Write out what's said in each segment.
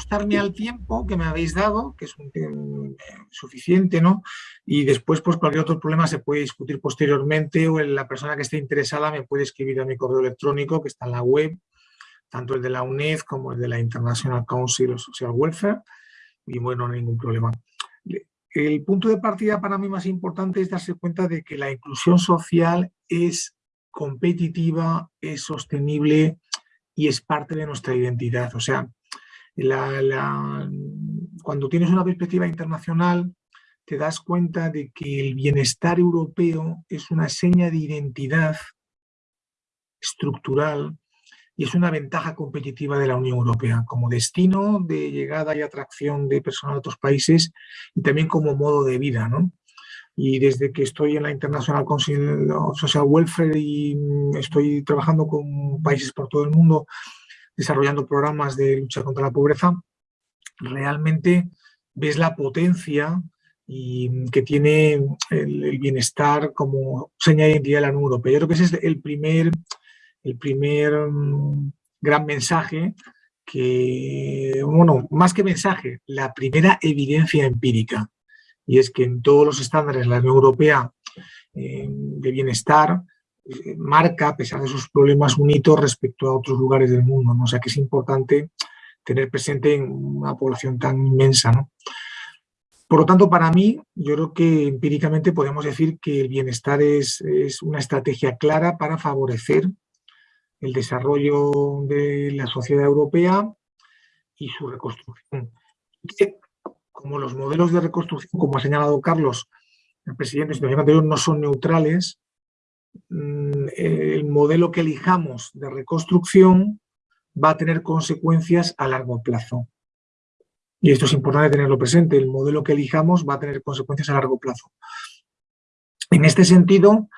ajustarme al tiempo que me habéis dado, que es un tiempo eh, suficiente, ¿no? Y después, pues cualquier otro problema se puede discutir posteriormente o la persona que esté interesada me puede escribir a mi correo electrónico que está en la web, tanto el de la UNED como el de la International Council of Social Welfare, y bueno, no hay ningún problema. El punto de partida para mí más importante es darse cuenta de que la inclusión social es competitiva, es sostenible y es parte de nuestra identidad. O sea, cuando tienes una perspectiva internacional, te das cuenta de que el bienestar europeo es una seña de identidad estructural y es una ventaja competitiva de la Unión Europea como destino de llegada y atracción de personas de otros países y también como modo de vida. ¿no? Y desde que estoy en la International Council of Social Welfare y mm, estoy trabajando con países por todo el mundo desarrollando programas de lucha contra la pobreza, realmente ves la potencia y que tiene el, bienestar como señal de identidad de la Unión Europea. Yo creo que ese es el primer el primer mm, gran mensaje que, bueno, más que mensaje, la primera evidencia empírica. Y es que en todos los estándares la Unión Europea eh, de bienestar marca, a pesar de sus problemas, un hito respecto a otros lugares del mundo. ¿no? O sea que es importante tener presente en una población tan inmensa. ¿no? Por lo tanto, para mí, yo creo que empíricamente podemos decir que el bienestar es, es una estrategia clara para favorecer el desarrollo de la sociedad europea y su reconstrucción. Como los modelos de reconstrucción, como ha señalado Carlos, el presidente en anterior, no son neutrales, el modelo que elijamos de reconstrucción va a tener consecuencias a largo plazo. Y esto es importante tenerlo presente, el modelo que elijamos va a tener consecuencias a largo plazo. En este sentido,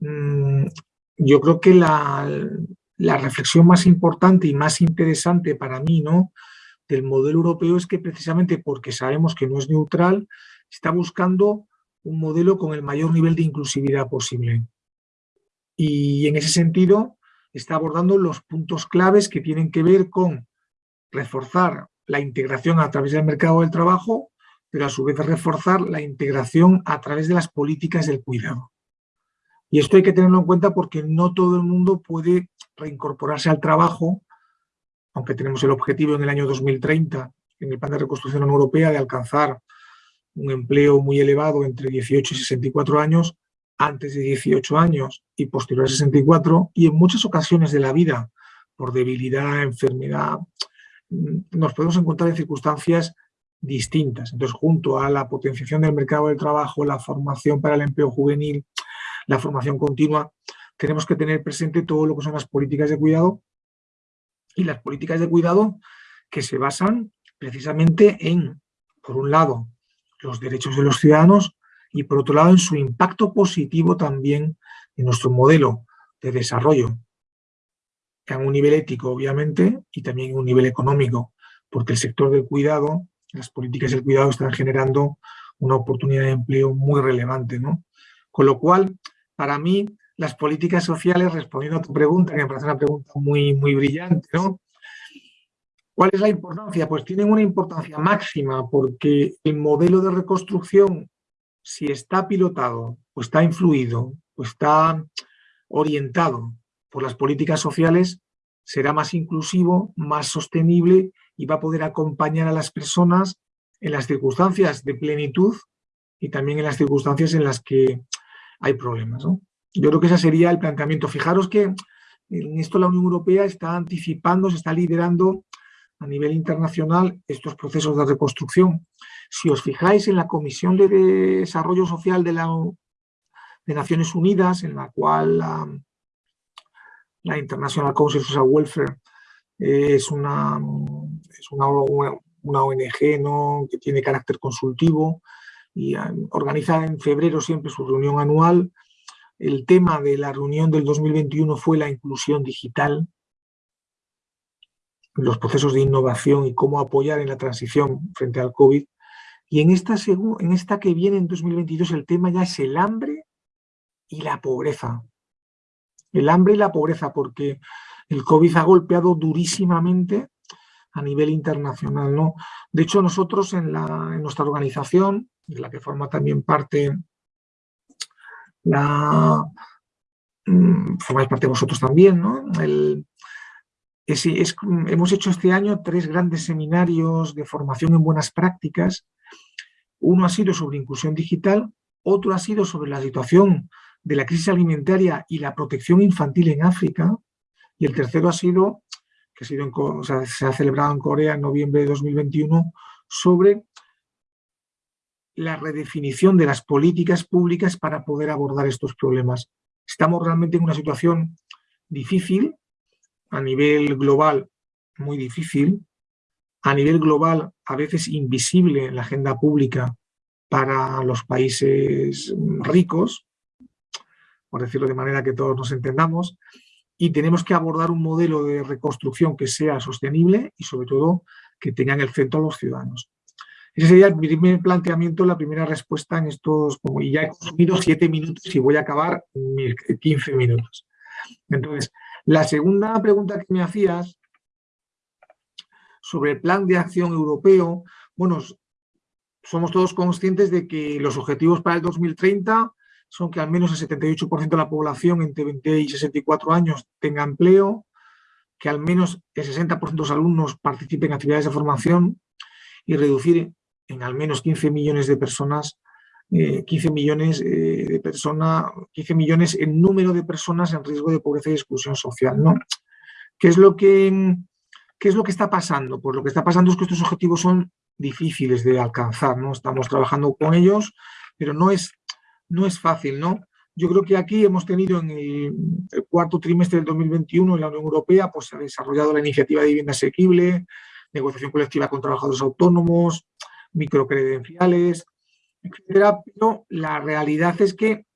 mm, yo creo que la, la reflexión más importante y más interesante para mí ¿no? del modelo europeo es que precisamente porque sabemos que no es neutral, está buscando un modelo con el mayor nivel de inclusividad posible. Y en ese sentido está abordando los puntos claves que tienen que ver con reforzar la integración a través del mercado del trabajo, pero a su vez reforzar la integración a través de las políticas del cuidado. Y esto hay que tenerlo en cuenta porque no todo el mundo puede reincorporarse al trabajo, aunque tenemos el objetivo en el año 2030, en el Plan de Reconstrucción Europea, de alcanzar un empleo muy elevado entre 18 y 64 años, antes de 18 años y posterior a 64, y en muchas ocasiones de la vida, por debilidad, enfermedad, mm, nos podemos encontrar en circunstancias distintas. Entonces, junto a la potenciación del mercado del trabajo, la formación para el empleo juvenil, la formación continua, tenemos que tener presente todo lo que son las políticas de cuidado y las políticas de cuidado que se basan precisamente en, por un lado, los derechos de los ciudadanos y por otro lado en su impacto positivo también en nuestro modelo de desarrollo, en un nivel ético obviamente y también en un nivel económico, porque el sector del cuidado, las políticas del cuidado están generando una oportunidad de empleo muy relevante. ¿no? Con lo cual, para mí, las políticas sociales, respondiendo a tu pregunta, que me parece una pregunta muy, muy brillante, ¿no? ¿Cuál es la importancia? Pues tienen una importancia máxima porque el modelo de reconstrucción, si está pilotado, o está influido, o está orientado por las políticas sociales, será más inclusivo, más sostenible y va a poder acompañar a las personas en las circunstancias de plenitud y también en las circunstancias en las que hay problemas. Yo creo que ese sería el planteamiento. Fijaros que en esto la Unión Europea está anticipando, se está liderando a nivel internacional estos procesos de reconstrucción. Si os fijáis en la Comisión de Desarrollo Social de, la, de Naciones Unidas, en la cual la, International Council of Social Welfare es una, es una, una ONG ¿no? que tiene carácter consultivo y ah, organiza en febrero siempre su reunión anual el tema de la reunión del 2021 fue la inclusión digital, los procesos de innovación y cómo apoyar en la transición frente al COVID. Y en esta, en esta que viene en 2022 el tema ya es el hambre y la pobreza. El hambre y la pobreza, porque el COVID ha golpeado durísimamente a nivel internacional. ¿no? De hecho, nosotros en, la, en nuestra organización, de la que forma también parte la... Mm, formáis parte vosotros también, ¿no? El, hemos hecho este año tres grandes seminarios de formación en buenas prácticas. Uno ha sido sobre inclusión digital, otro ha sido sobre la situación de la crisis alimentaria y la protección infantil en África, y el tercero ha sido, que ha sido se ha celebrado en Corea en noviembre de 2021, sobre la redefinición de las políticas públicas para poder abordar estos problemas. Estamos realmente en una situación difícil, a nivel global muy difícil, a nivel global a veces invisible en la agenda pública para los países ricos, por decirlo de manera que todos nos entendamos, y tenemos que abordar un modelo de reconstrucción que sea sostenible y sobre todo que tenga en el centro a los ciudadanos. Ese sería el primer planteamiento, la primera respuesta en estos, como y ya he consumido siete minutos y voy a acabar mis 15 minutos. Entonces, la segunda pregunta que me hacías sobre el plan de acción europeo, bueno, somos todos conscientes de que los objetivos para el 2030 son que al menos el 78% de la población entre 20 y 64 años tenga empleo, que al menos el 60% de los alumnos participen en actividades de formación y reducir en al menos 15 millones de personas, 15 eh, millones eh, de personas, 15 millones en número de personas en riesgo de pobreza y exclusión social. ¿no? ¿Qué, es lo que, ¿Qué es lo que está pasando? Pues lo que está pasando es que estos objetivos son difíciles de alcanzar, ¿no? Estamos trabajando con ellos, pero no es, no es fácil, ¿no? Yo creo que aquí hemos tenido en el, el, cuarto trimestre del 2021 en la Unión Europea, pues se ha desarrollado la iniciativa de vivienda asequible, negociación colectiva con trabajadores autónomos, microcredenciales, pero la realidad es que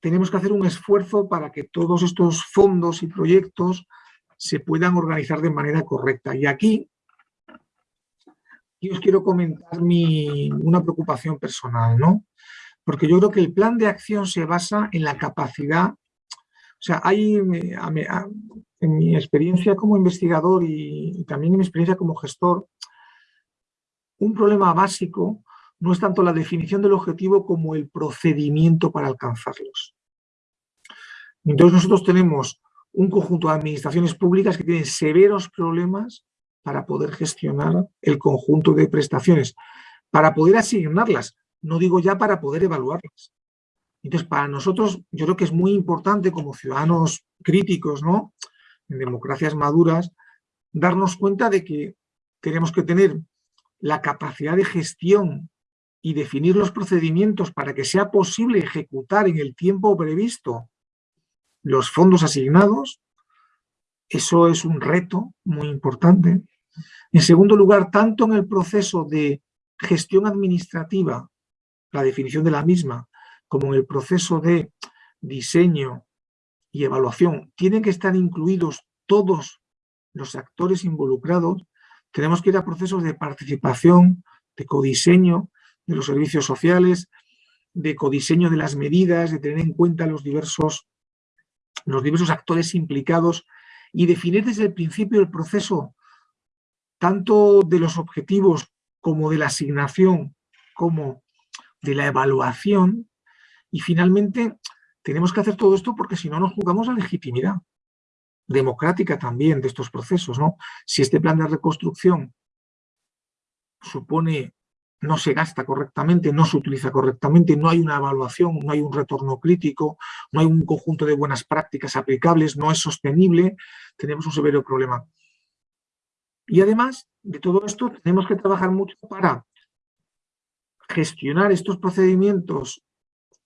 tenemos que hacer un esfuerzo para que todos estos fondos y proyectos se puedan organizar de manera correcta. Y aquí os quiero comentar mi, una preocupación personal, ¿no? Porque yo creo que el plan de acción se basa en la capacidad, o sea, hay, en mi experiencia como investigador y también en mi experiencia como gestor, un problema básico no es tanto la definición del objetivo como el procedimiento para alcanzarlos. Entonces nosotros tenemos un conjunto de administraciones públicas que tienen severos problemas para poder gestionar el conjunto de prestaciones, para poder asignarlas, no digo ya para poder evaluarlas. Entonces, para nosotros, yo creo que es muy importante como ciudadanos críticos, ¿no? En democracias maduras, darnos cuenta de que tenemos que tener la capacidad de gestión y definir los procedimientos para que sea posible ejecutar en el tiempo previsto los fondos asignados, eso es un reto muy importante. En segundo lugar, tanto en el proceso de gestión administrativa, la definición de la misma, como en el proceso de diseño y evaluación, tienen que estar incluidos todos los actores involucrados tenemos que ir a procesos de participación, de codiseño de los servicios sociales, de codiseño de las medidas, de tener en cuenta los diversos, los diversos actores implicados y definir desde el principio el proceso tanto de los objetivos como de la asignación, como de la evaluación. Y finalmente tenemos que hacer todo esto porque si no nos jugamos la legitimidad democrática también de estos procesos. ¿no? Si este plan de reconstrucción supone no se gasta correctamente, no se utiliza correctamente, no hay una evaluación, no hay un retorno crítico, no hay un conjunto de buenas prácticas aplicables, no es sostenible, tenemos un severo problema. Y además de todo esto, tenemos que trabajar mucho para gestionar estos procedimientos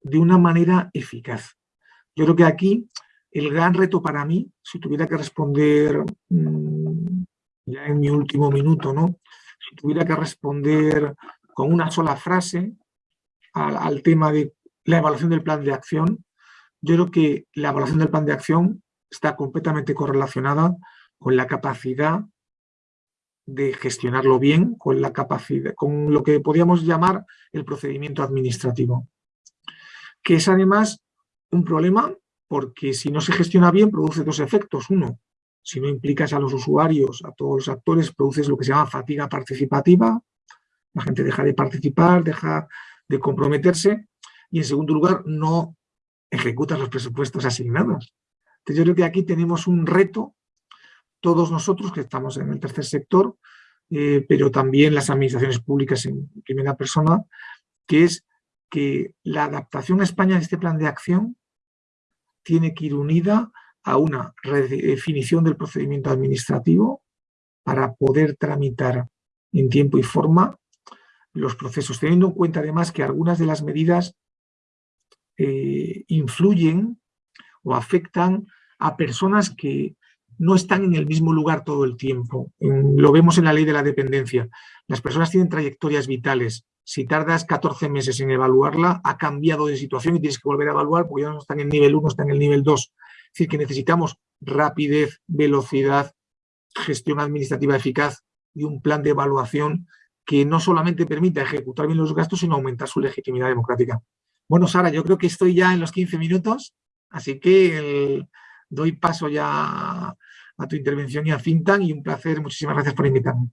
de una manera eficaz. Yo creo que aquí el gran reto para mí, si tuviera que responder mm, ya en mi último minuto, ¿no? Si tuviera que responder con una sola frase al, tema de la evaluación del plan de acción, yo creo que la evaluación del plan de acción está completamente correlacionada con la capacidad de gestionarlo bien, con la capacidad, con lo que podríamos llamar el procedimiento administrativo, que es además un problema porque si no se gestiona bien produce dos efectos. Uno, si no implicas a los usuarios, a todos los actores, produces lo que se llama fatiga participativa, la gente deja de participar, deja de comprometerse y en segundo lugar no ejecutas los presupuestos asignados. Entonces yo creo que aquí tenemos un reto, todos nosotros que estamos en el tercer sector, eh, pero también las administraciones públicas en primera persona, que es que la adaptación a España de este plan de acción tiene que ir unida a una redefinición del procedimiento administrativo para poder tramitar en tiempo y forma los procesos, teniendo en cuenta además que algunas de las medidas eh, influyen o afectan a personas que no están en el mismo lugar todo el tiempo. lo vemos en la ley de la dependencia. Las personas tienen trayectorias vitales. Si tardas 14 meses en evaluarla, ha cambiado de situación y tienes que volver a evaluar porque ya no están en el nivel 1, están en el nivel 2. Es decir, que necesitamos rapidez, velocidad, gestión administrativa eficaz y un plan de evaluación que no solamente permita ejecutar bien los gastos, sino aumentar su legitimidad democrática. Bueno, Sara, yo creo que estoy ya en los 15 minutos, así que doy paso ya a tu intervención y a Fintan y un placer. Muchísimas gracias por invitarme.